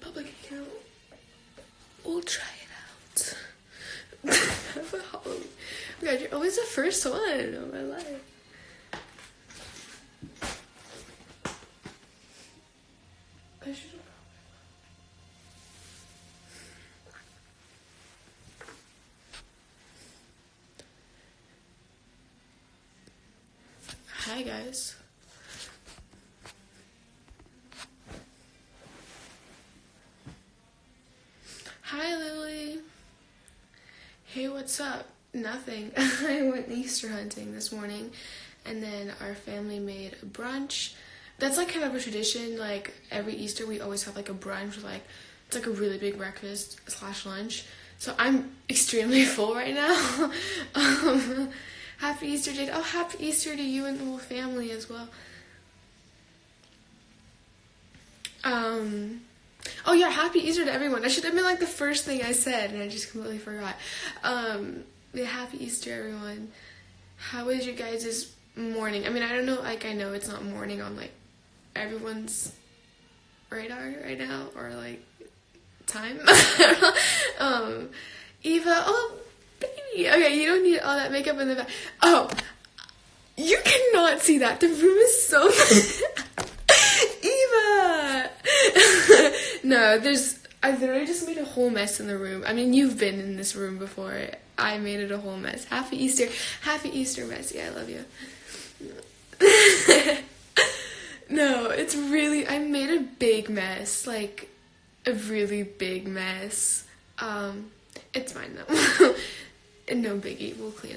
public account. We'll try it out. Halloween. Oh God, you're always the first one of my life. I should have Hi guys. Hi Lily. Hey, what's up? Nothing. I went Easter hunting this morning and then our family made a brunch. That's like kind of a tradition. Like every Easter we always have like a brunch like it's like a really big breakfast slash lunch. So I'm extremely full right now. um, happy Easter, Jade. Oh, happy Easter to you and the whole family as well. Um, oh yeah, happy Easter to everyone. I should have been like the first thing I said, and I just completely forgot. Um, yeah, happy Easter, everyone. How was your guys' morning? I mean, I don't know. Like, I know it's not morning on like everyone's radar right now, or like time. um, Eva. Oh, baby. Okay, you don't need all that makeup in the back. Oh, you cannot see that. The room is so. no, there's. I literally just made a whole mess in the room. I mean, you've been in this room before. I made it a whole mess. Happy Easter. Happy Easter, Messy. I love you. no, it's really. I made a big mess. Like, a really big mess. Um, it's fine though. And no biggie. We'll clean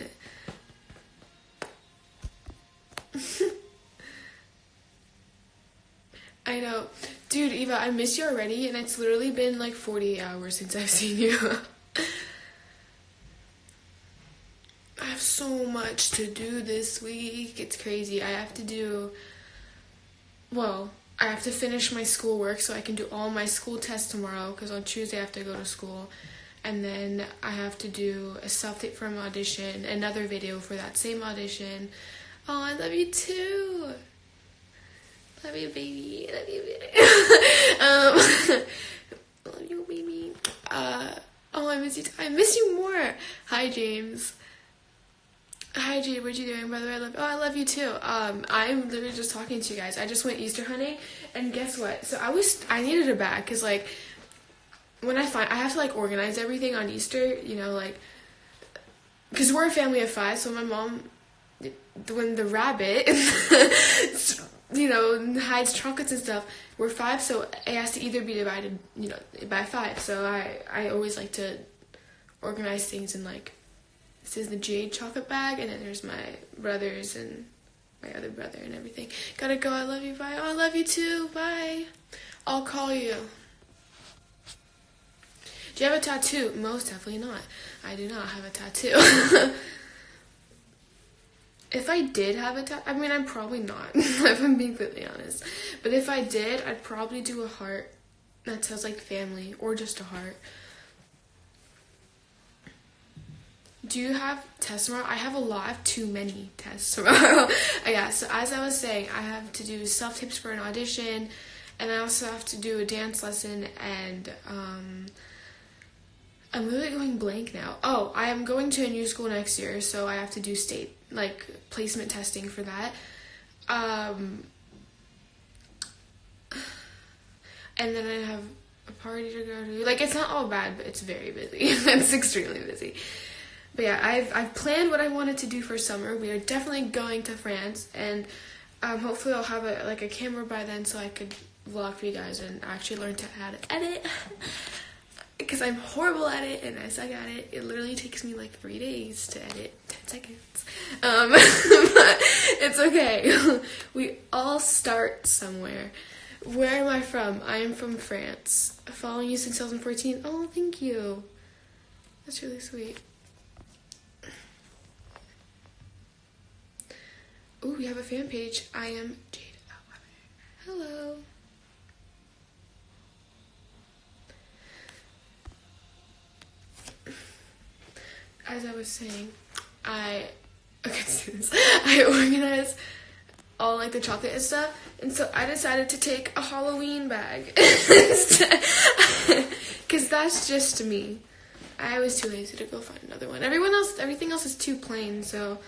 it. I know. Dude, Eva, I miss you already, and it's literally been like 48 hours since I've seen you. I have so much to do this week. It's crazy. I have to do, well, I have to finish my schoolwork so I can do all my school tests tomorrow because on Tuesday I have to go to school. And then I have to do a self tape an audition, another video for that same audition. Oh, I love you too. Love you, baby. Love you, baby. um, love you, baby. Uh, oh, I miss you. I miss you more. Hi, James. Hi, Jade. What you doing? By the way, I love. Oh, I love you too. Um, I'm literally just talking to you guys. I just went Easter hunting, and guess what? So I was. I needed a bag because like when I find I have to like organize everything on Easter. You know, like because we're a family of five. So my mom, when the rabbit. you know, hides chocolates and stuff. We're five, so it has to either be divided, you know, by five. So I, I always like to organize things in like, this is the jade chocolate bag, and then there's my brothers and my other brother and everything. Gotta go. I love you. Bye. Oh, I love you too. Bye. I'll call you. Do you have a tattoo? Most definitely not. I do not have a tattoo. if I did have a tattoo, I mean, I'm probably not, if I'm being completely honest. But if I did, I'd probably do a heart that says like family or just a heart. Do you have tests tomorrow? I have a lot. I have too many tests tomorrow. yeah, so as I was saying, I have to do self tips for an audition, and I also have to do a dance lesson, and um, I'm literally going blank now. Oh, I am going to a new school next year, so I have to do state like placement testing for that. Um, and then I have a party to go to. Like it's not all bad, but it's very busy. it's extremely busy. But yeah, I've I've planned what I wanted to do for summer. We are definitely going to France, and um, hopefully I'll have a like a camera by then, so I could vlog for you guys and actually learn to how to edit. because I'm horrible at it and I suck at it. It literally takes me like three days to edit 10 seconds. Um, but it's okay. we all start somewhere. Where am I from? I am from France. Following you since 2014. Oh, thank you. That's really sweet. Oh, we have a fan page. I am Jade. Hello. As I was saying, I okay, I organize all like the chocolate and stuff. And so I decided to take a Halloween bag because that's just me. I was too lazy to go find another one. Everyone else, everything else is too plain, so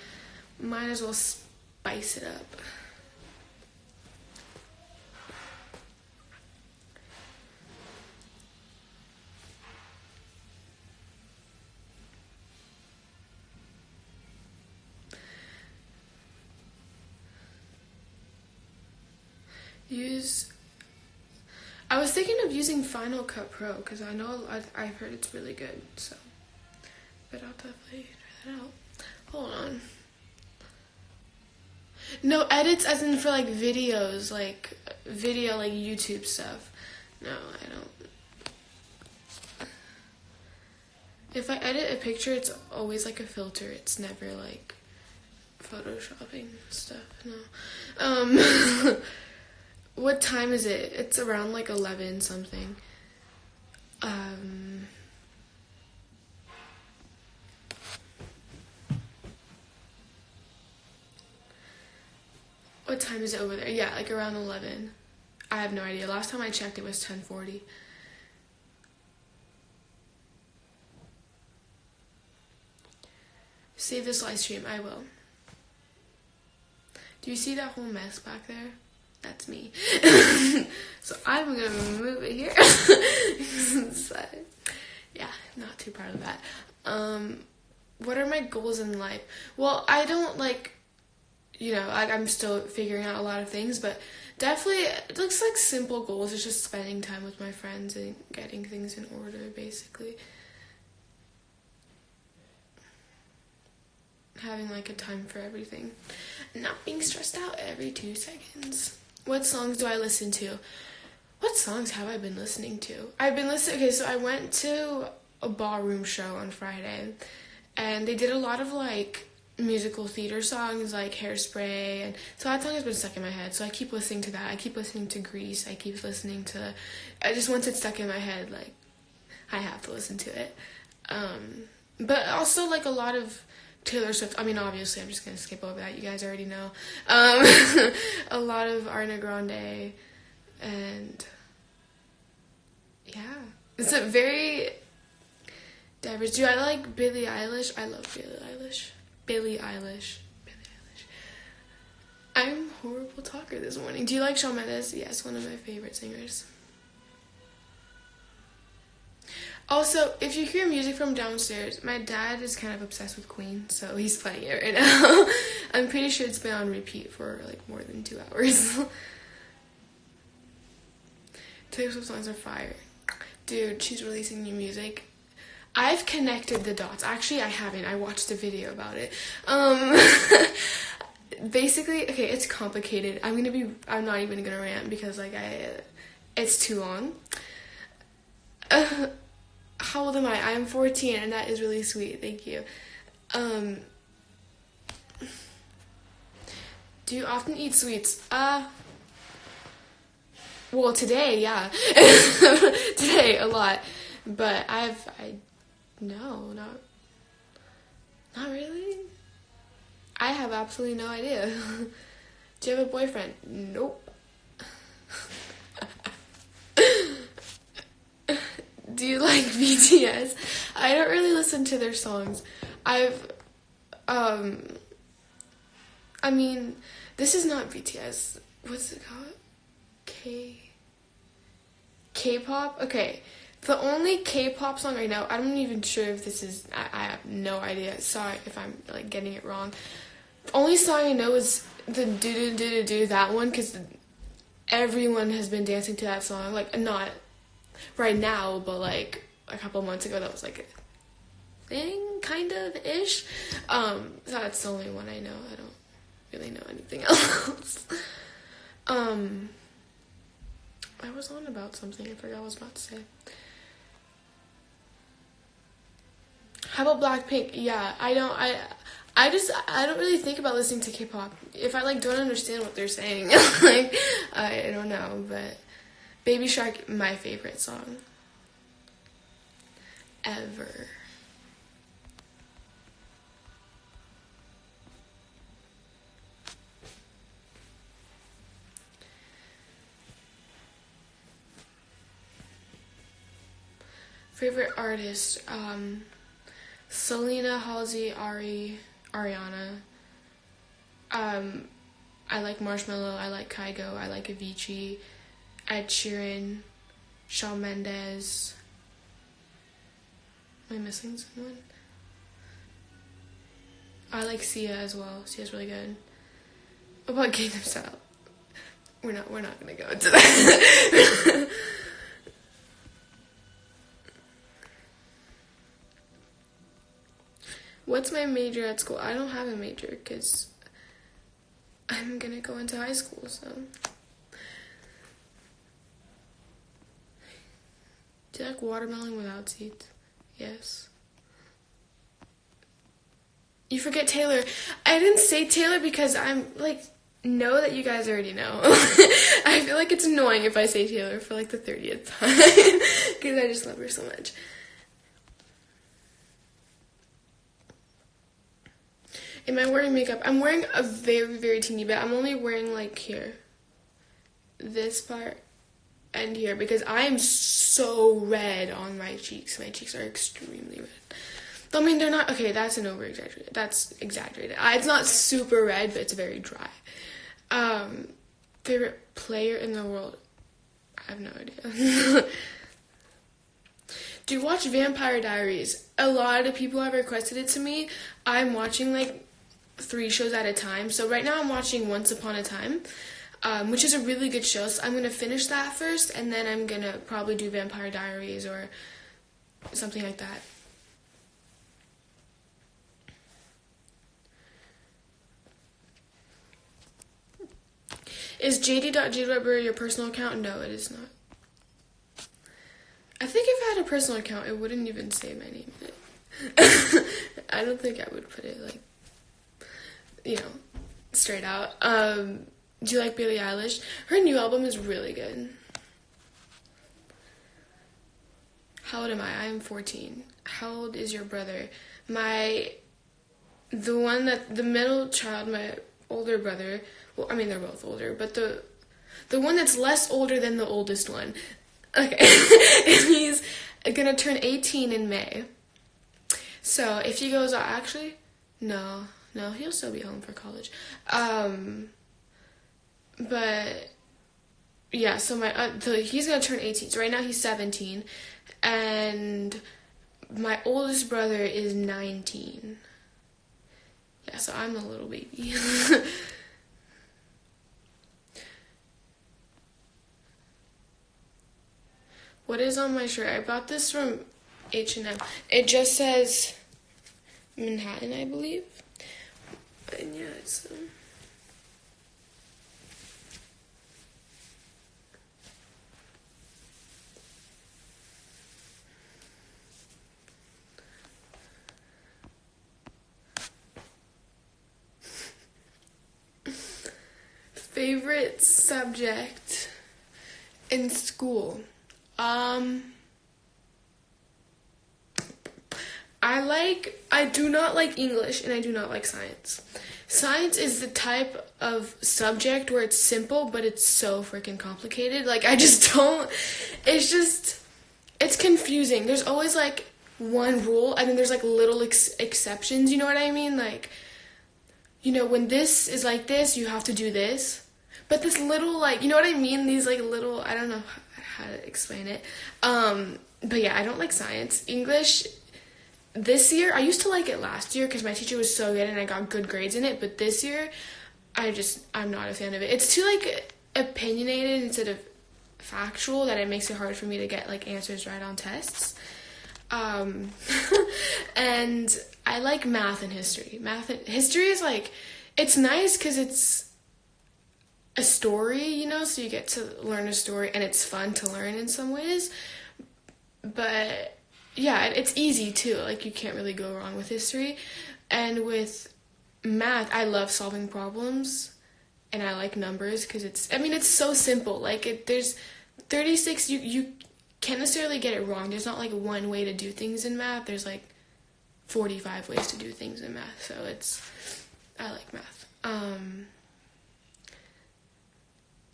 might as well spice it up. Use I was thinking of using Final Cut Pro because I know I've heard it's really good. So, but I'll definitely try that out. Hold on. No edits, as in for like videos, like video, like YouTube stuff. No, I don't. If I edit a picture, it's always like a filter. It's never like photoshopping stuff. No. Um. What time is it? It's around like 11 something. Um, what time is it over there? Yeah, like around 11. I have no idea. Last time I checked, it was 1040. Save this live stream. I will. Do you see that whole mess back there? That's me. so I'm gonna move it here. so, yeah, not too proud of that. Um, what are my goals in life? Well, I don't like, you know, I, I'm still figuring out a lot of things, but definitely it looks like simple goals. It's just spending time with my friends and getting things in order, basically. Having like a time for everything, And not being stressed out every two seconds. What songs do I listen to? What songs have I been listening to? I've been listening. Okay, so I went to a ballroom show on Friday, and they did a lot of like musical theater songs like Hairspray, and so that song has been stuck in my head. So I keep listening to that. I keep listening to Grease. I keep listening to. I just once it's stuck in my head, like I have to listen to it. Um, but also like a lot of Taylor Swift. I mean, obviously, I'm just gonna skip over that. You guys already know. Um, a lot of Ariana Grande, and yeah, it's a very diverse. Do I like Billie Eilish? I love Billie Eilish. Billie Eilish. Billie Eilish. I'm horrible talker this morning. Do you like Shawn Mendes? Yes, one of my favorite singers. Also, if you hear music from downstairs, my dad is kind of obsessed with Queen, so he's playing it right now. I'm pretty sure it's been on repeat for like more than two hours. Taylor Swift songs are fire. Dude, she's releasing new music. I've connected the dots. Actually, I haven't. I watched a video about it. Um, basically, okay, it's complicated. I'm gonna be. I'm not even gonna rant because like I, it's too long. Uh, how old am I? I'm 14 and that is really sweet. Thank you. Um, do you often eat sweets? Uh, well, today, yeah. today, a lot. But I've, I, no, not, not really. I have absolutely no idea. do you have a boyfriend? Nope. do you like BTS? I don't really listen to their songs. I've, um, I mean, this is not BTS. What's it called? K. K-pop. Okay, the only K-pop song I know. I'm not even sure if this is. I, I have no idea. Sorry if I'm like getting it wrong. The only song I know is the do do do do do that one because everyone has been dancing to that song. Like not right now, but like a couple months ago, that was like a thing, kind of ish. Um, so that's the only one I know. I don't really know anything else. um, I was on about something. I forgot what I was about to say. How about Blackpink? Yeah, I don't. I I just I don't really think about listening to K-pop. If I like don't understand what they're saying, like I, I don't know, but Baby Shark, my favorite song ever. Favorite artist, um, Selena, Halsey, Ari, Ariana. Um, I like Marshmello, I like Kygo, I like Avicii. Ed Sheeran, Shawn Mendes. Am I missing someone? I like Sia as well. Sia's really good. About Gangnam Style? We're not. We're not gonna go into that. What's my major at school? I don't have a major because I'm gonna go into high school. So. Do you like watermelon without seeds? Yes. You forget Taylor. I didn't say Taylor because I'm like know that you guys already know. I feel like it's annoying if I say Taylor for like the 30th time because I just love her so much. Am I wearing makeup? I'm wearing a very, very teeny bit. I'm only wearing like here. This part and here because I am so red on my cheeks. My cheeks are extremely red. I mean, they're not okay. That's an over exaggerated. That's exaggerated. it's not super red, but it's very dry. Um, favorite player in the world? I have no idea. Do you watch Vampire Diaries? A lot of people have requested it to me. I'm watching like three shows at a time. So right now I'm watching Once Upon a Time um, which is a really good show. So I'm gonna finish that first, and then I'm gonna probably do Vampire Diaries or something like that. Is jd.jweber your personal account? No, it is not. I think if I had a personal account, it wouldn't even say my name in it. I don't think I would put it like, you know, straight out. Um, do you like Billie Eilish? Her new album is really good. How old am I? I am 14. How old is your brother? My the one that the middle child, my older brother. Well, I mean they're both older, but the the one that's less older than the oldest one. Okay, he's gonna turn 18 in May. So if he goes, actually, no, no, he'll still be home for college. Um, but yeah, so my uh, the, he's gonna turn 18. So right now he's 17, and my oldest brother is 19. Yeah, so I'm the little baby. what is on my shirt? I bought this from H&M. It just says Manhattan, I believe. And yeah, it's. Um, favorite subject in school. Um I like I do not like English and I do not like science. Science is the type of subject where it's simple but it's so freaking complicated. Like I just don't it's just it's confusing. There's always like one rule and then there's like little ex- exceptions, you know what I mean? Like you know, when this is like this, you have to do this. But this little like, you know what I mean? These like little, I don't know how to explain it. Um, but yeah, I don't like science. English this year, I used to like it last year because my teacher was so good and I got good grades in it. But this year, I just I'm not a fan of it. It's too like opinionated instead of factual that it makes it hard for me to get like answers right on tests. Um, and I like math and history. Math and history is like it's nice because it's a story, you know, so you get to learn a story and it's fun to learn in some ways. But yeah, it's easy too. Like you can't really go wrong with history. And with math, I love solving problems and I like numbers because it's I mean it's so simple. Like it there's 36 you you can't necessarily get it wrong. There's not like one way to do things in math. There's like 45 ways to do things in math. So it's I like math. Um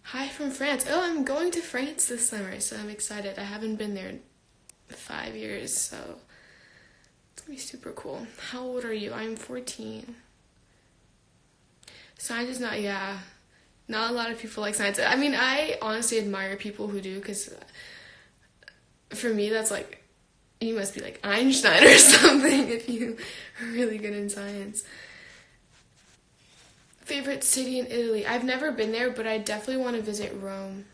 Hi from France. Oh, I'm going to France this summer, so I'm excited. I haven't been there in five years, so it's gonna be super cool. How old are you? I'm 14. Science is not, yeah, not a lot of people like science. I mean, I honestly admire people who do because for me, that's like, you must be like Einstein or something if you are really good in science. Favorite city in Italy? I've never been there, but I definitely want to visit Rome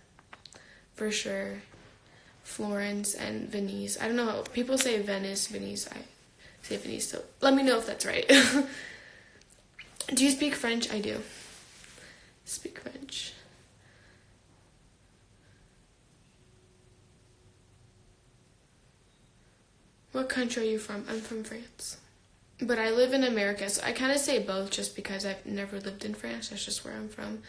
for sure. Florence and Venice. I don't know people say Venice, Venice. I say Venice, so let me know if that's right. do you speak French? I do. Speak French. What country are you from? I'm from France. But I live in America, so I kind of say both just because I've never lived in France. That's just where I'm from.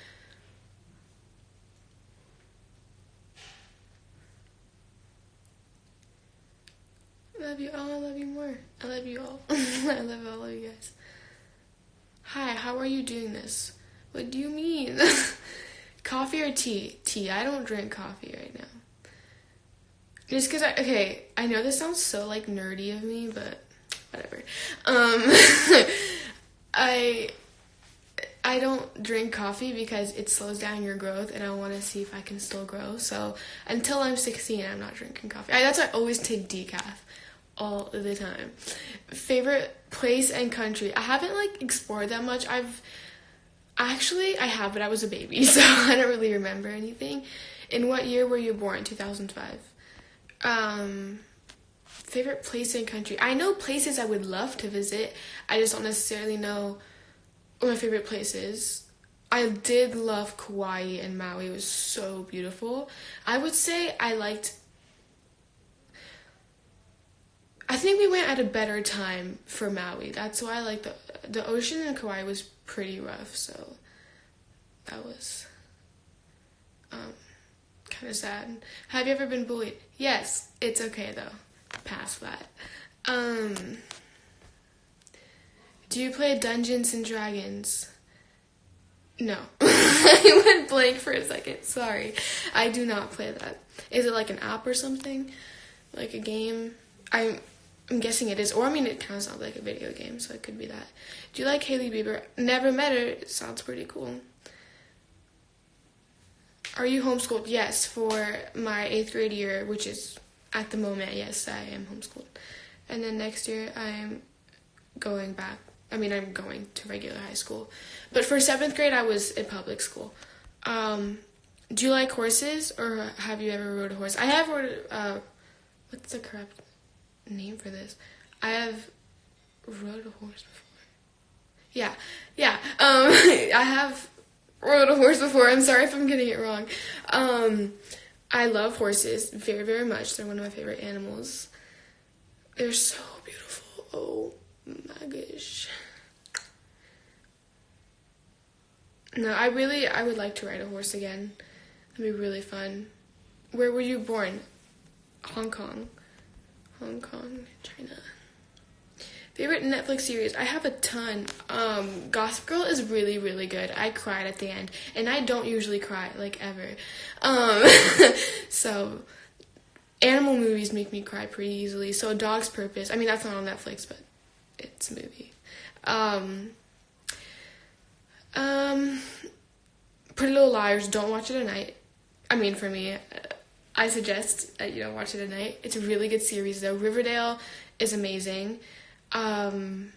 I love you all. I love you more. I love you all. I love all of you guys. Hi, how are you doing this? What do you mean? coffee or tea? Tea. I don't drink coffee right now. Just because I, okay, I know this sounds so like nerdy of me, but whatever. Um, I, I don't drink coffee because it slows down your growth and I want to see if I can still grow. So until I'm 16, I'm not drinking coffee. I, that's why I always take decaf all the time. Favorite place and country? I haven't like explored that much. I've actually I have, but I was a baby, so I don't really remember anything. In what year were you born? 2005. Um, favorite place and country. I know places I would love to visit. I just don't necessarily know what my favorite place is. I did love Kauai and Maui. It was so beautiful. I would say I liked I think we went at a better time for Maui. That's why I like the the ocean in Kauai was pretty rough, so that was um kind of sad. Have you ever been bullied? Yes, it's okay though. Past that. Um, do you play Dungeons and Dragons? No. I went blank for a second. Sorry. I do not play that. Is it like an app or something? Like a game? I'm I'm guessing it is. Or I mean it kind of sounds like a video game, so it could be that. Do you like Hailey Bieber? Never met her. It sounds pretty cool. Are you homeschooled? Yes, for my eighth grade year, which is at the moment, yes, I am homeschooled. And then next year, I'm going back. I mean, I'm going to regular high school. But for seventh grade, I was in public school. Um, do you like horses, or have you ever rode a horse? I have rode. Uh, what's the correct name for this? I have rode a horse before. Yeah, yeah. Um, I have rode a horse before. I'm sorry if I'm getting it wrong. Um, I love horses very, very much. They're one of my favorite animals. They're so beautiful. Oh my gosh. No, I really, I would like to ride a horse again. That'd be really fun. Where were you born? Hong Kong. Hong Kong, China. Favorite Netflix series? I have a ton. Um, Gossip Girl is really, really good. I cried at the end, and I don't usually cry like ever. Um, so animal movies make me cry pretty easily. So Dog's Purpose. I mean, that's not on Netflix, but it's a movie. Um, um, Pretty Little Liars. Don't watch it at night. I mean, for me, I suggest that you don't watch it at night. It's a really good series, though. Riverdale is amazing. Um,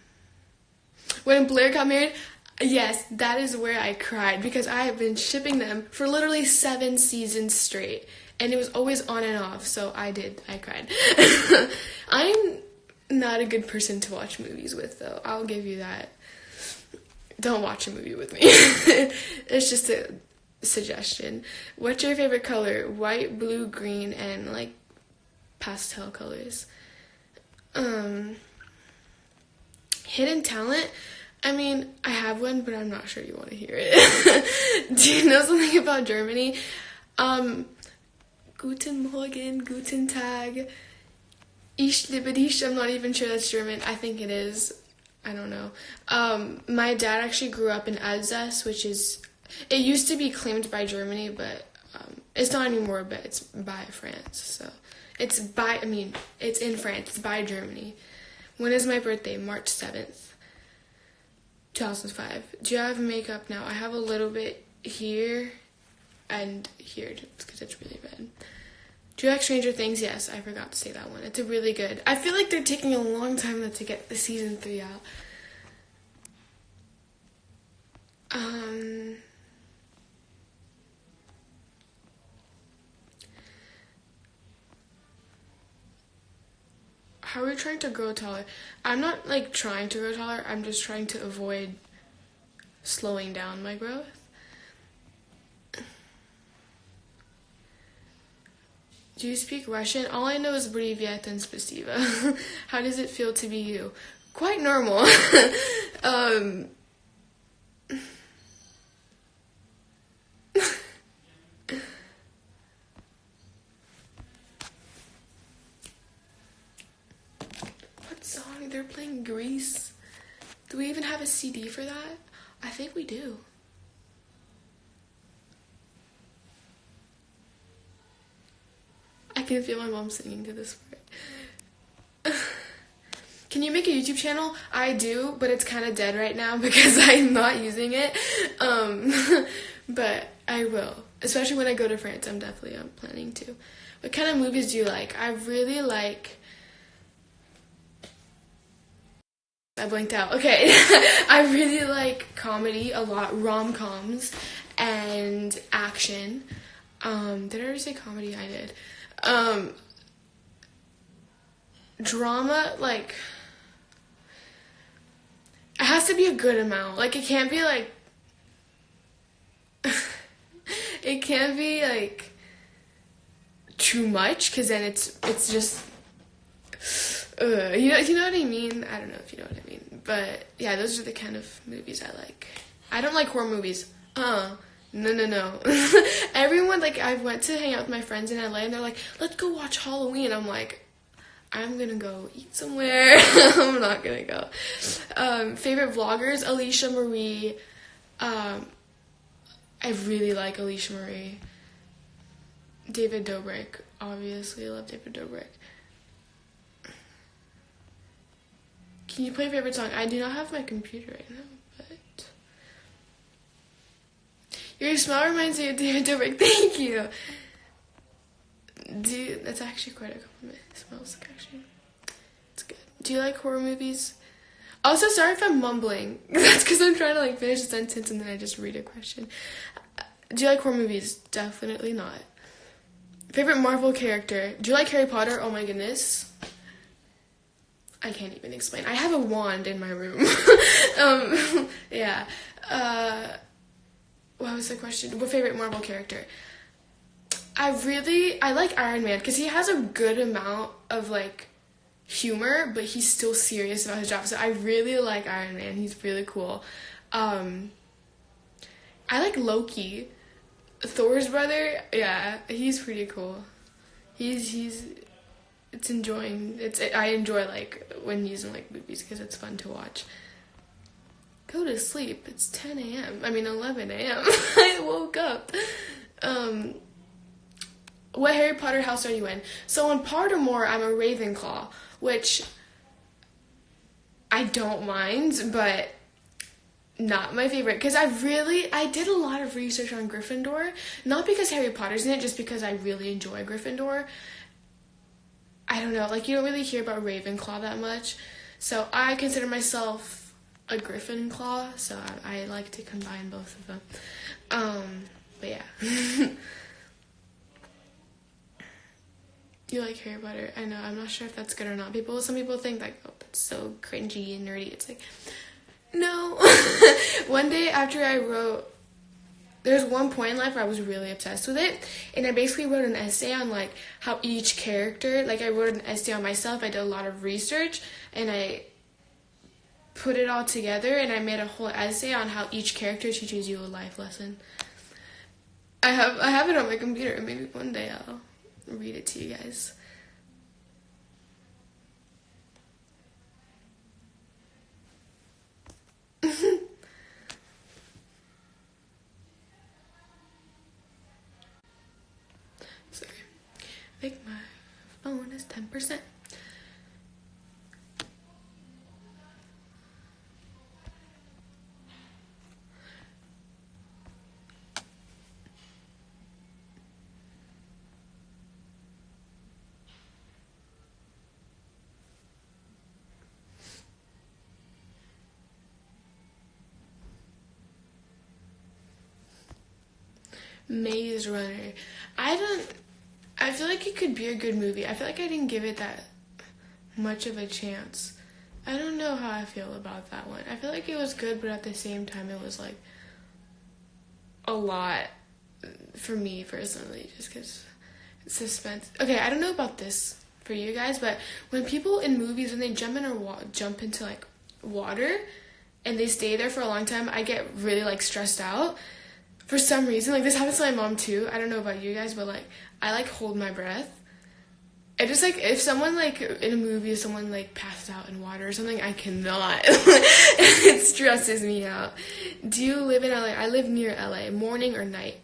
when Blair got married, yes, that is where I cried because I have been shipping them for literally seven seasons straight, and it was always on and off. So I did, I cried. I'm not a good person to watch movies with, though. I'll give you that. Don't watch a movie with me. it's just a suggestion. What's your favorite color? White, blue, green, and like pastel colors. Um Hidden talent? I mean, I have one, but I'm not sure you want to hear it. Do you know something about Germany? Um, Guten Morgen, Guten Tag. Ich liebe dich. I'm not even sure that's German. I think it is. I don't know. Um, my dad actually grew up in Alsace, which is, it used to be claimed by Germany, but um, It's not anymore, but it's by France. So it's by, I mean, it's in France. It's by Germany. When is my birthday? March 7th, 2005. Do you have makeup now? I have a little bit here and here because it's really red. Do you like Stranger Things? Yes, I forgot to say that one. It's a really good. I feel like they're taking a long time to get the season three out. Um. How are we trying to grow taller? I'm not like trying to grow taller. I'm just trying to avoid slowing down my growth. Do you speak Russian? All I know is Privyet and Spasiba. How does it feel to be you? Quite normal. um, what song? They're playing Grease. Do we even have a CD for that? I think we do. I can feel my mom singing to this part. Can you make a YouTube channel? I do, but it's kind of dead right now because I'm not using it. Um, but I will, especially when I go to France. I'm definitely I'm planning to. What kind of movies do you like? I really like. I blinked out. Okay, I really like comedy a lot, rom coms, and action. Um, did I already say comedy? I did. Um, drama, like, it has to be a good amount. Like, it can't be like, it can't be like too much because then it's it's just uh, you know you know what I mean. I don't know if you know what I mean, but yeah, those are the kind of movies I like. I don't like horror movies. Uh, no, no, no. Everyone, like, I went to hang out with my friends in LA and they're like, let's go watch Halloween. I'm like, I'm gonna go eat somewhere. I'm not gonna go. Um, favorite vloggers, Alisha Marie. Um, I really like Alisha Marie. David Dobrik, obviously, I love David Dobrik. Can you play favorite song? I do not have my computer right now. But your smile reminds me of David Dobrik. Thank you. Do you, that's actually quite a compliment. It smells like actually. It's good. Do you like horror movies? Also, sorry if I'm mumbling. that's because I'm trying to like finish a sentence and then I just read a question. Do you like horror movies? Definitely not. Favorite Marvel character? Do you like Harry Potter? Oh my goodness. I can't even explain. I have a wand in my room. um, yeah. Uh, what was the question? What favorite Marvel character? I really I like Iron Man because he has a good amount of like humor, but he's still serious about his job. So I really like Iron Man. He's really cool. Um, I like Loki, Thor's brother. Yeah, he's pretty cool. He's he's it's enjoying. It's I enjoy like when using like movies because it's fun to watch go to sleep. It's 10 a.m. I mean, 11 a.m. I woke up. Um, what Harry Potter house are you in? So in Pottermore, I'm a Ravenclaw, which I don't mind, but not my favorite because I really I did a lot of research on Gryffindor, not because Harry Potter's in it, just because I really enjoy Gryffindor. I don't know, like you don't really hear about Ravenclaw that much, so I consider myself a griffin claw, so I, I like to combine both of them. Um, but yeah. you like Harry Potter? I know. I'm not sure if that's good or not. People, some people think like, oh, that's so cringy and nerdy. It's like, no. one day after I wrote, there's one point in life where I was really obsessed with it, and I basically wrote an essay on like how each character, like I wrote an essay on myself. I did a lot of research, and I put it all together and I made a whole essay on how each character teaches you a life lesson. I have I have it on my computer. Maybe one day I'll read it to you guys. think my phone is 10%. Maze Runner. I don't. I feel like it could be a good movie. I feel like I didn't give it that much of a chance. I don't know how I feel about that one. I feel like it was good, but at the same time, it was like a lot for me personally, just because suspense. Okay, I don't know about this for you guys, but when people in movies when they jump in or wa- jump into like water and they stay there for a long time, I get really like stressed out for some reason, like this happens to my mom too. I don't know about you guys, but like I like hold my breath. It just like if someone like in a movie, if someone like passed out in water or something, I cannot. it stresses me out. Do you live in LA? I live near LA. Morning or night?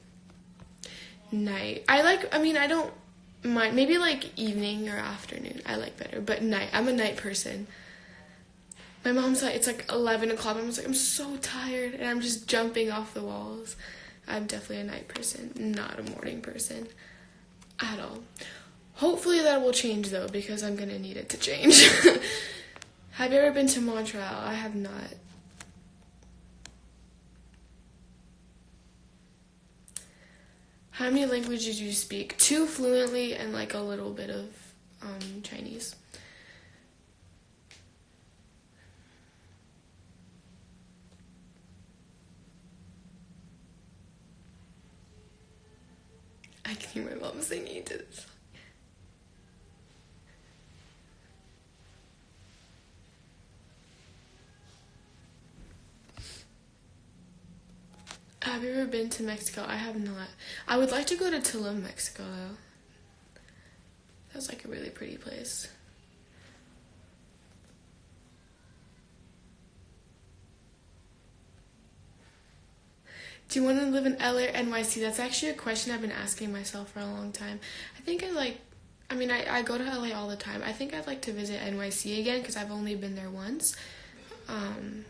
Night. I like. I mean, I don't mind. Maybe like evening or afternoon. I like better, but night. I'm a night person. My mom's like, it's like 11 o'clock. I'm like, I'm so tired, and I'm just jumping off the walls. I'm definitely a night person, not a morning person at all. Hopefully that will change though, because I'm gonna need it to change. have you ever been to Montreal? I have not. How many languages do you speak? Two fluently and like a little bit of um, Chinese. Hear my mom singing to this. Have you ever been to Mexico? I have not. I would like to go to Tulum, Mexico, though. That's like a really pretty place. Do you want to live in LA or NYC? That's actually a question I've been asking myself for a long time. I think I like, I mean, I, I go to LA all the time. I think I'd like to visit NYC again because I've only been there once. Um,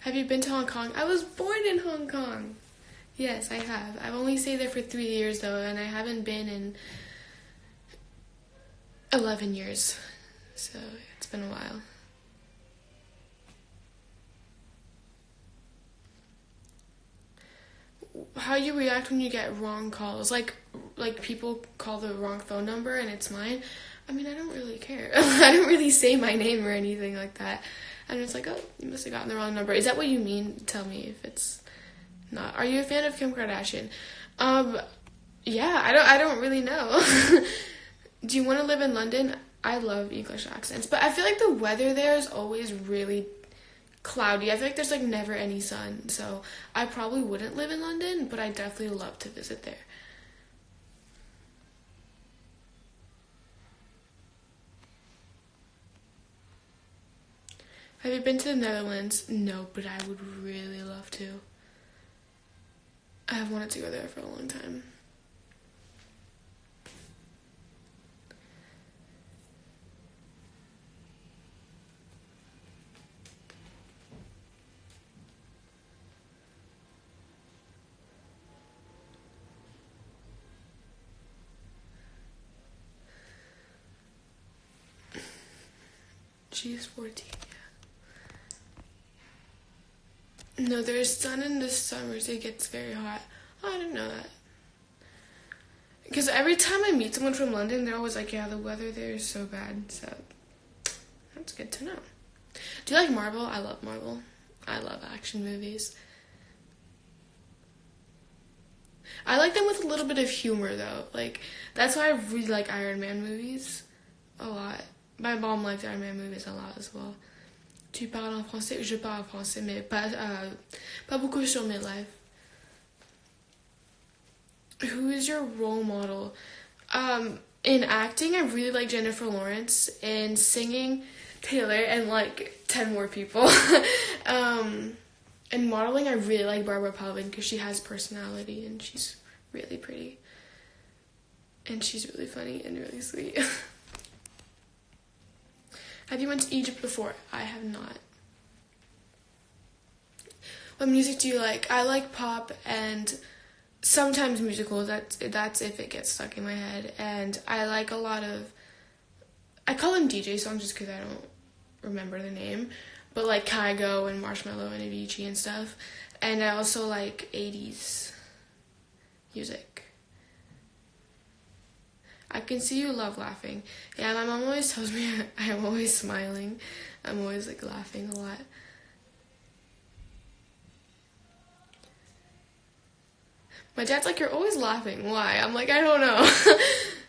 have you been to Hong Kong? I was born in Hong Kong. Yes, I have. I've only stayed there for three years though, and I haven't been in 11 years. So it's been a while. How you react when you get wrong calls. Like like people call the wrong phone number and it's mine. I mean i don't really care. I don't really say my name or anything like that. I'm just like oh you must have gotten the wrong number. Is that what you mean? Tell me if it's not. Are you a fan of kim kardashian? Um yeah i don't i don't really know. Do you want to live in london? I love english accents but i feel like the weather there is always really cloudy. I feel like there's like never any sun. So I probably wouldn't live in London, but I definitely love to visit there. Have you been to the Netherlands? No, but I would really love to. I have wanted to go there for a long time. She's 14, yeah. No, there's sun in the summers. It gets very hot. I didn't know that. Because every time I meet someone from London, they're always like, yeah, the weather there is so bad. So that's good to know. Do you like Marvel? I love Marvel. I love action movies. I like them with a little bit of humor though. Like that's why I really like Iron Man movies a lot. My mom liked Iron Man movies a lot as well. Tu parles en français? Je parle en français, mais pas, uh, pas beaucoup sur mes lives. Who is your role model? Um, in acting, I really like Jennifer Lawrence. In singing, Taylor, and like 10 more people. um, in modeling, I really like Barbara Palvin because she has personality and she's really pretty. and she's really funny and really sweet. have you went to Egypt before? I have not. What music do you like? I like pop and sometimes musicals. That's that's if it gets stuck in my head. And I like a lot of. I call them DJ songs just because I don't remember the name, but like Kygo and Marshmello and Avicii and stuff. And I also like 80s music. I can see you love laughing. Yeah, my mom always tells me I'm always smiling. I'm always like laughing a lot. My dad's like, You're always laughing. Why? I'm like, I don't know.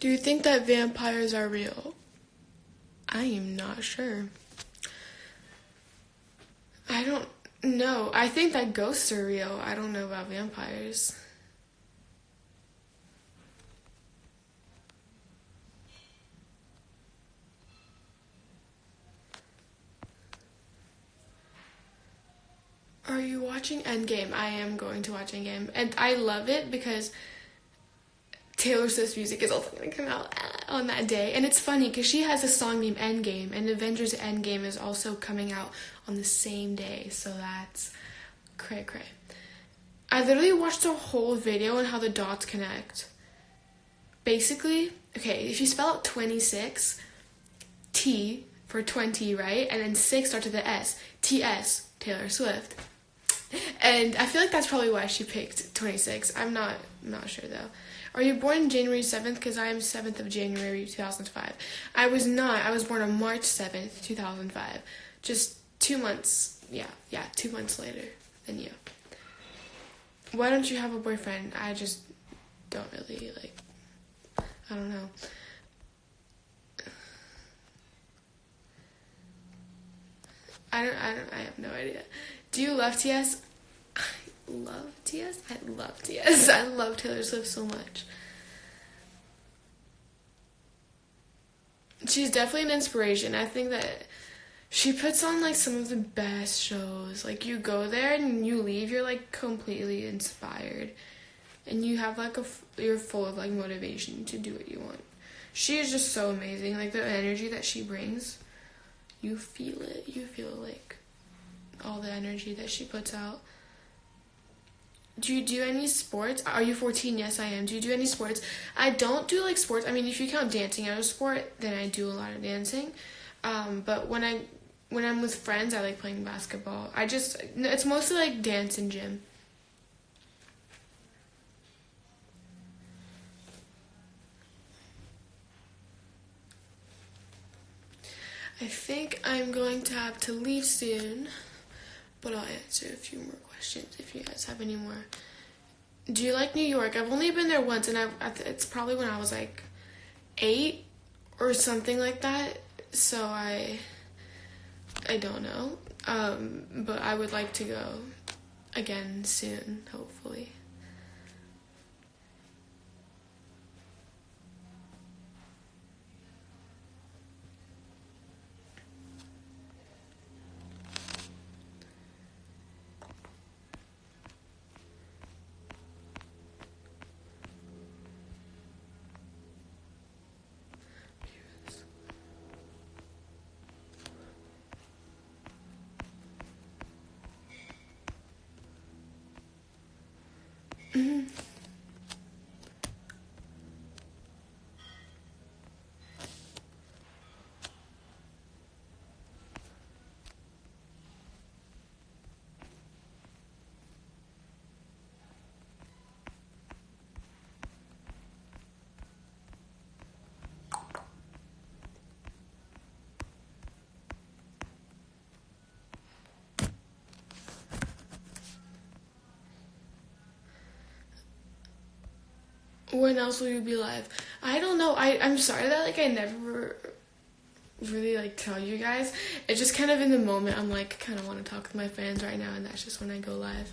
Do you think that vampires are real? I am not sure. I don't know. I think that ghosts are real. I don't know about vampires. Are you watching Endgame? I am going to watch Endgame. And I love it because Taylor Swift's music is also going to come out uh, on that day. And it's funny because she has a song named Endgame, and Avengers Endgame is also coming out on the same day. So that's cray cray. I literally watched a whole video on how the dots connect. Basically, okay, if you spell out 26, T for 20, right? And then 6 starts with the S. TS, Taylor Swift. And I feel like that's probably why she picked 26. I'm not not sure though. Are you born January 7th? Because I am 7th of January 2005. I was not. I was born on March 7th, 2005. Just two months. Yeah, yeah, two months later than you. Why don't you have a boyfriend? I just don't really, like, I don't know. I don't, I don't, I have no idea. Do you love TS? Love TS. I love TS. I love Taylor Swift so much. She's definitely an inspiration. I think that she puts on like some of the best shows. Like you go there and you leave, you're like completely inspired, and you have like a you're full of like motivation to do what you want. She is just so amazing. Like the energy that she brings, you feel it. You feel like all the energy that she puts out. Do you do any sports? Are you 14? Yes, I am. Do you do any sports? I don't do like sports. I mean, if you count dancing as a sport, then I do a lot of dancing. Um, but when I when I'm with friends, I like playing basketball. I just it's mostly like dance and gym. I think I'm going to have to leave soon, but I'll answer a few more questions if you guys have any more. Do you like New York? I've only been there once, and I've, it's probably when I was like eight or something like that. So I, I don't know. Um, but I would like to go again soon, hopefully. When else will you be live? I don't know. I I'm sorry that like I never really like tell you guys. It's just kind of in the moment. I'm like kind of want to talk with my fans right now, and that's just when I go live.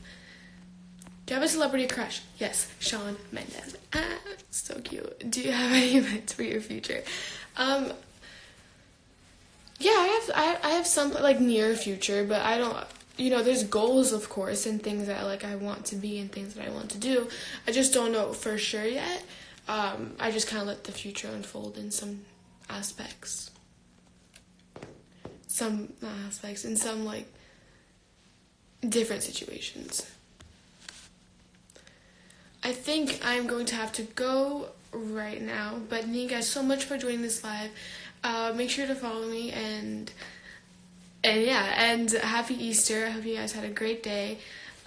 Do you have a celebrity crush? Yes, Shawn Mendes. Ah, so cute. Do you have any events for your future? Um, yeah, I have. I, I have some like near future, but I don't. You know, there's goals, of course, and things that like I want to be and things that I want to do. I just don't know for sure yet. Um, I just kind of let the future unfold in some aspects. Some aspects in some like different situations. I think I'm going to have to go right now, but thank you guys so much for joining this live. Uh, make sure to follow me and and yeah, and happy Easter. I hope you guys had a great day.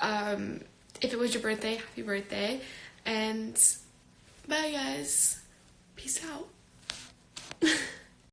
Um, if it was your birthday, happy birthday. And bye, guys. Peace out.